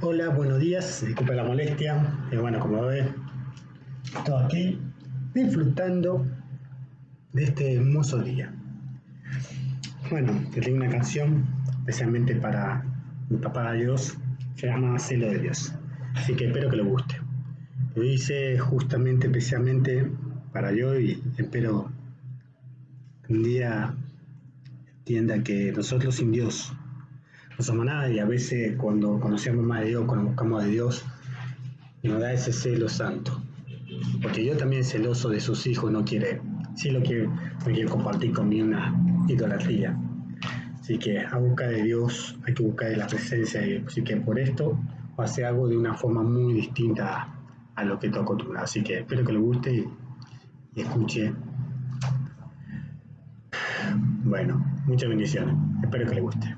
Hola, buenos días, disculpe la molestia. Eh, bueno, como ve, estoy aquí disfrutando de este hermoso día. Bueno, que tengo una canción especialmente para mi papá Dios, se llama Celo de Dios. Así que espero que le guste. Lo hice justamente, especialmente para yo y espero que un día entienda que nosotros sin Dios no somos nada y a veces cuando conocemos más de Dios, cuando buscamos de Dios, nos da ese celo santo. Porque yo también celoso de sus hijos, no quiere, sí lo quiere, no quiere compartir conmigo una idolatría. Así que a busca de Dios hay que buscar la presencia de Dios. Así que por esto va a hacer algo de una forma muy distinta a, lo que estoy acostumbrado. Así que espero que le guste y escuche. Bueno, muchas bendiciones. Espero que le guste.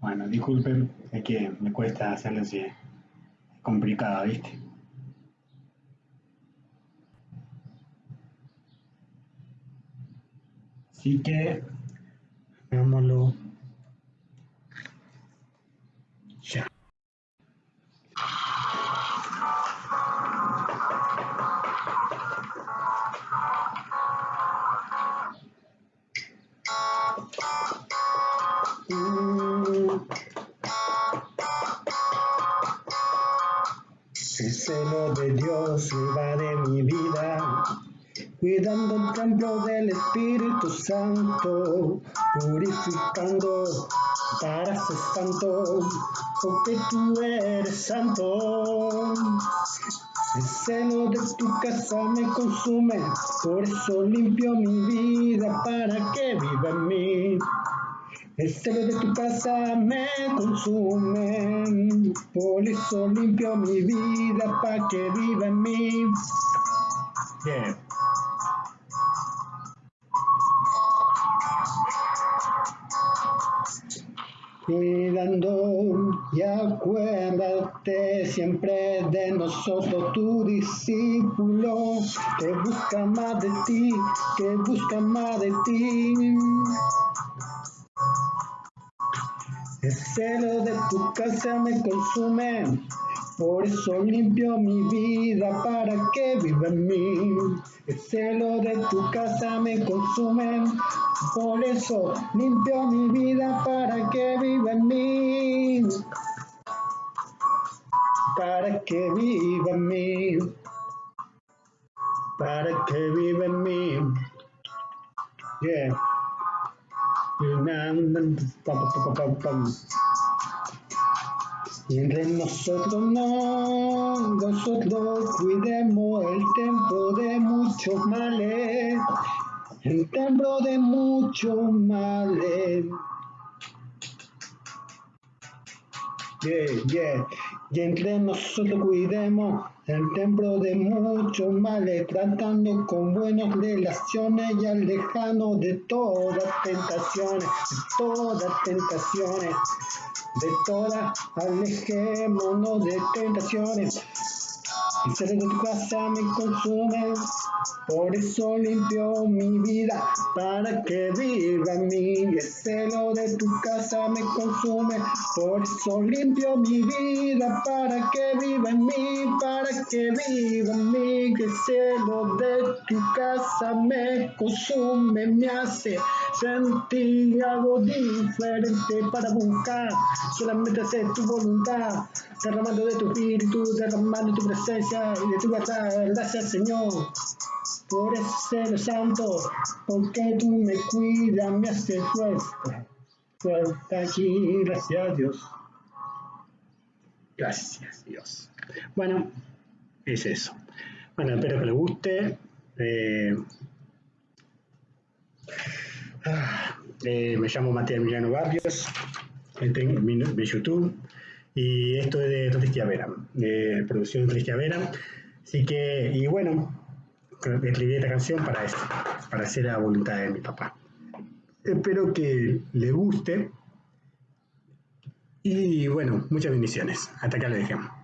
Bueno, disculpen, es que me cuesta hacerlo así. Es complicado, ¿viste? Así que, hagámoslo ya. El celo de Dios va mi vida, cuidando el templo del Espíritu Santo, purificando para ser santo, porque tú eres santo. El celo de tu casa me consume, por eso limpio mi vida para que viva en mí. El celo de tu casa me consume, por eso limpio mi vida para que viva en mí. Yeah. Cuidando y acuérdate siempre de nosotros, tu discípulo, que busca más de ti, que busca más de ti. El celo de tu casa me consume, por eso limpio mi vida para que viva en mí. El celo de tu casa me consume, por eso limpio mi vida para que viva en mí. Para que viva en mí. Para que viva en mí. Yeah. Y entre nosotros no, nosotros cuidemos el templo de muchos males, el templo de muchos males. Yeah, yeah. Y entre nosotros cuidemos el templo de muchos males, tratando con buenas relaciones y alejarnos de todas tentaciones, de todas tentaciones, de todas, alejémonos de tentaciones. El celo de tu casa me consume, por eso limpio mi vida para que viva en mí. El celo de tu casa me consume, por eso limpio mi vida para que viva en mí, para que viva en mí. El celo de tu casa me consume, me hace sentir algo diferente para buscar solamente hacer tu voluntad, derramando de tu espíritu, derramando tu presencia y de tu verdad. Gracias, Señor. por ese santo, porque tú me cuidas, me haces fuerte, fuerte aquí, gracias Dios. Gracias Dios. Bueno, es eso. Bueno, espero que les guste. Eh, eh, me llamo Matías Emiliano Barrios, en mi, YouTube, y esto es de Tristia Vera, de producción de Tristia Vera. Así que, y bueno, escribí esta canción para eso, para hacer la voluntad de mi papá. Espero que le guste. Y bueno, muchas bendiciones. Hasta acá le dejamos.